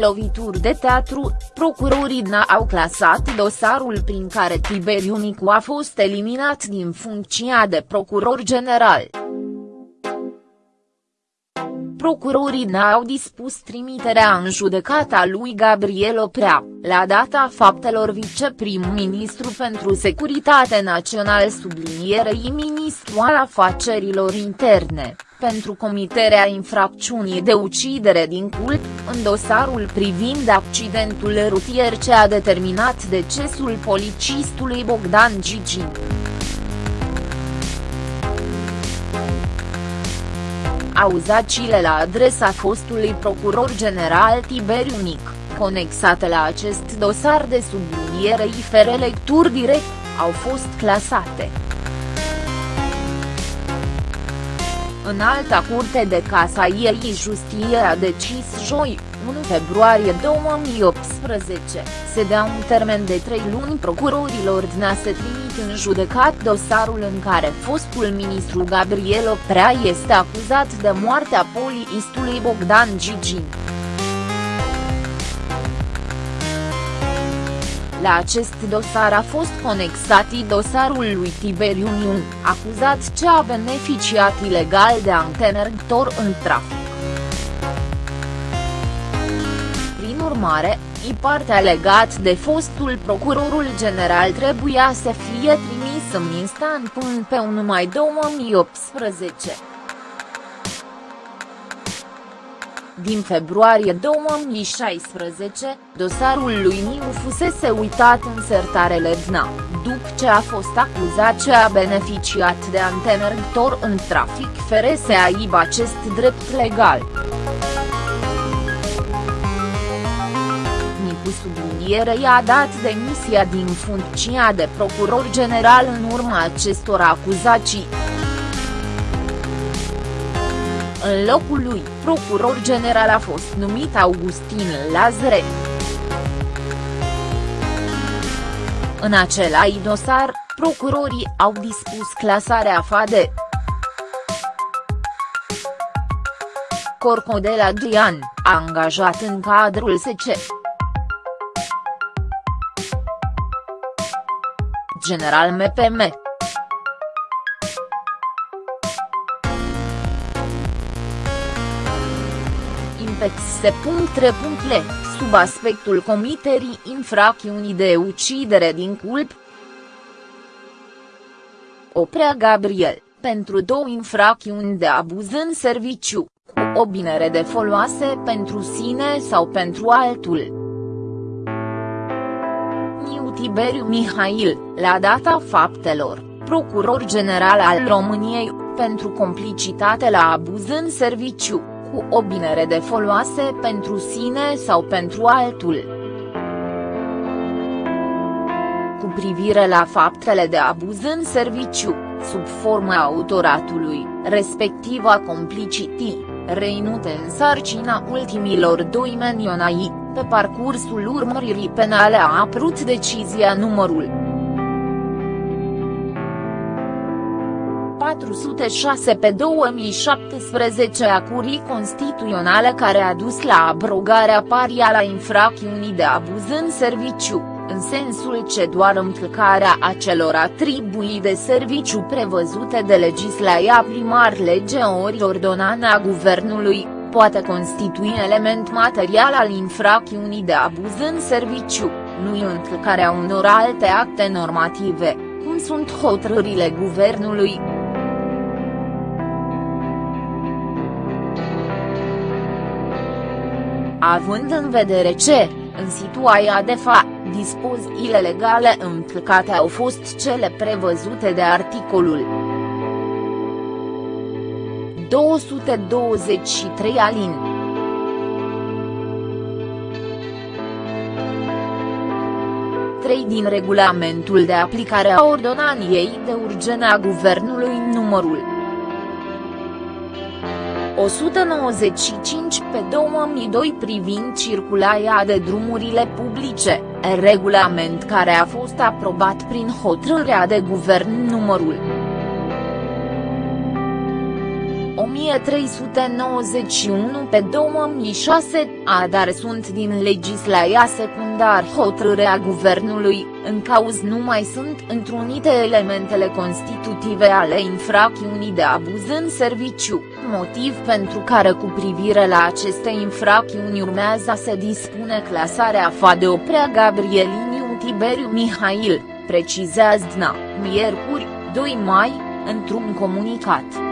lovituri de teatru, procurorii n-au clasat dosarul prin care Tiberiu Nicu a fost eliminat din funcția de procuror general. Procurorii n-au dispus trimiterea în judecata lui Gabriel Oprea, la data faptelor viceprim-ministru pentru securitate național sublinierei ministru al afacerilor interne, pentru comiterea infracțiunii de ucidere din cult, în dosarul privind accidentul rutier ce a determinat decesul policistului Bogdan Gigin. auzaciile la adresa fostului procuror general Tiberiu Nic, conexate la acest dosar de sublinierei fără lecturi direct, au fost clasate. În alta curte de Casaiei Justie a decis joi, 1 februarie 2018, se dea un termen de trei luni procurorilor DNA să trimit în judecat dosarul în care fostul ministru Gabriel Oprea este acuzat de moartea poliistului Bogdan Gigin. La acest dosar a fost conexat dosarul lui Tiberiu Niun, acuzat ce a beneficiat ilegal de antenergtor în trafic. Prin urmare, i partea legat de fostul procurorul general trebuia să fie trimis în instant până pe 1 mai 2018. Din februarie 2016, dosarul lui Niu fusese uitat în sertarele DNA, după ce a fost acuzat ce a beneficiat de antemergtor în trafic fără să aibă acest drept legal. Nicu subliniere i-a dat demisia din funcția de procuror general în urma acestor acuzații. În locul lui, procuror general a fost numit Augustin Lazare. În același dosar, procurorii au dispus clasarea FADE. Corcodel Adrian, angajat în cadrul SC. General MPM. Inpex.re. Sub aspectul comiterii infracțiunii de ucidere din culp. Oprea Gabriel, pentru două infracțiuni de abuz în serviciu, cu obinere de foloase pentru sine sau pentru altul. Niu Tiberiu Mihail, la data faptelor, procuror general al României, pentru complicitate la abuz în serviciu cu obinere de foloase pentru sine sau pentru altul. Cu privire la faptele de abuz în serviciu, sub forma autoratului, respectiv a complicitii, reinute în sarcina ultimilor doi menionai, pe parcursul urmăririi penale a apărut decizia numărul 406 pe 2017 a Curii Constituționale care a dus la abrogarea paria la infracțiunii de abuz în serviciu, în sensul ce doar încălcarea acelor atribuții de serviciu prevăzute de legislația primar lege ori ordonana guvernului, poate constitui element material al infracțiunii de abuz în serviciu, nu încălcarea unor alte acte normative, cum sunt hotărârile guvernului. Având în vedere ce, în situația de fapt, dispozițiile legale încălcate au fost cele prevăzute de articolul 223 alin. Trei din regulamentul de aplicare a ordonaniei de urgență a Guvernului numărul 195 pe 2002 privind circulația de drumurile publice, regulament care a fost aprobat prin hotărârea de guvern numărul 1391 pe 2006, a dar sunt din legislația secundar hotărârea guvernului, în cauz nu mai sunt întrunite elementele constitutive ale infracțiunii de abuz în serviciu, motiv pentru care cu privire la aceste infracțiuni urmează să dispune clasarea FA de Oprea Gabrieliniu Tiberiu Mihail, precizează DNA, miercuri, 2 mai, într-un comunicat.